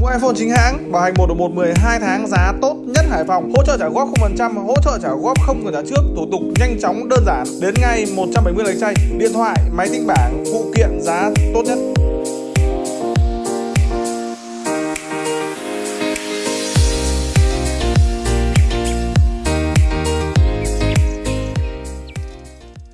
Mua iPhone chính hãng, bảo hành 1 1 12 tháng giá tốt nhất Hải Phòng, hỗ trợ trả góp 0%, hỗ trợ trả góp không cần trả trước, thủ tục nhanh chóng đơn giản, đến ngay 170 lấy chay, điện thoại, máy tính bảng, phụ kiện giá.